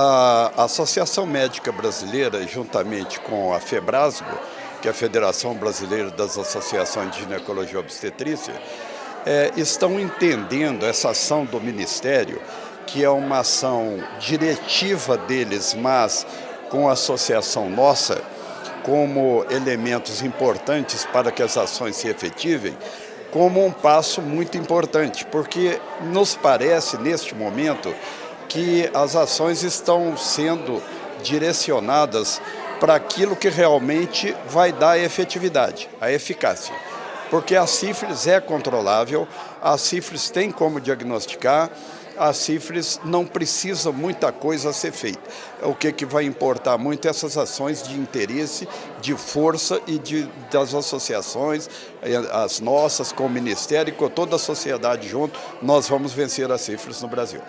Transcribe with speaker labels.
Speaker 1: A Associação Médica Brasileira, juntamente com a FEBRASGO, que é a Federação Brasileira das Associações de Ginecologia e Obstetrícia, é, estão entendendo essa ação do Ministério, que é uma ação diretiva deles, mas com a associação nossa, como elementos importantes para que as ações se efetivem, como um passo muito importante, porque nos parece, neste momento, que as ações estão sendo direcionadas para aquilo que realmente vai dar a efetividade, a eficácia. Porque a sífilis é controlável, a sífilis tem como diagnosticar, a sífilis não precisa muita coisa a ser feita. O que, que vai importar muito é essas ações de interesse, de força e de, das associações, eh, as nossas, com o Ministério e com toda a sociedade junto, nós vamos vencer a sífilis no Brasil.